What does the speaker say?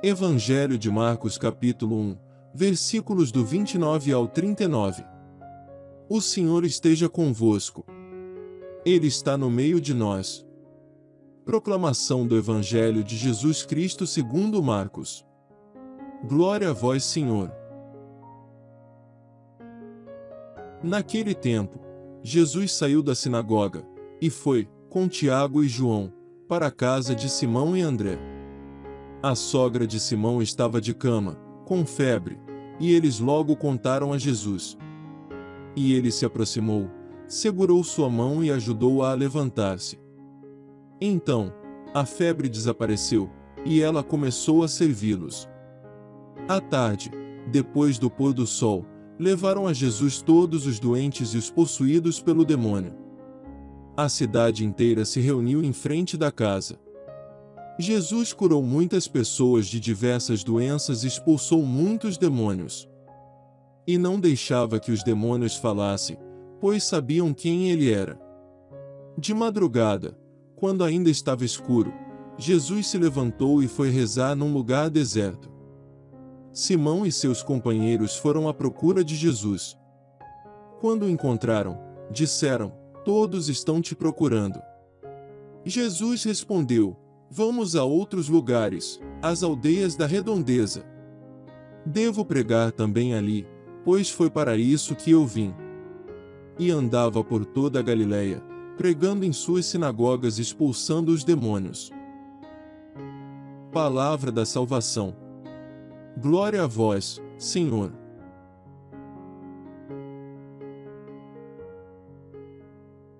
Evangelho de Marcos capítulo 1, versículos do 29 ao 39. O Senhor esteja convosco. Ele está no meio de nós. Proclamação do Evangelho de Jesus Cristo segundo Marcos. Glória a vós, Senhor. Naquele tempo, Jesus saiu da sinagoga, e foi, com Tiago e João, para a casa de Simão e André. A sogra de Simão estava de cama, com febre, e eles logo contaram a Jesus. E ele se aproximou, segurou sua mão e ajudou-a a, a levantar-se. Então, a febre desapareceu, e ela começou a servi-los. À tarde, depois do pôr do sol, levaram a Jesus todos os doentes e os possuídos pelo demônio. A cidade inteira se reuniu em frente da casa. Jesus curou muitas pessoas de diversas doenças e expulsou muitos demônios. E não deixava que os demônios falassem, pois sabiam quem ele era. De madrugada, quando ainda estava escuro, Jesus se levantou e foi rezar num lugar deserto. Simão e seus companheiros foram à procura de Jesus. Quando o encontraram, disseram: Todos estão te procurando. Jesus respondeu: Vamos a outros lugares, às aldeias da redondeza. Devo pregar também ali, pois foi para isso que eu vim. E andava por toda a Galiléia, pregando em suas sinagogas expulsando os demônios. Palavra da salvação. Glória a vós, Senhor.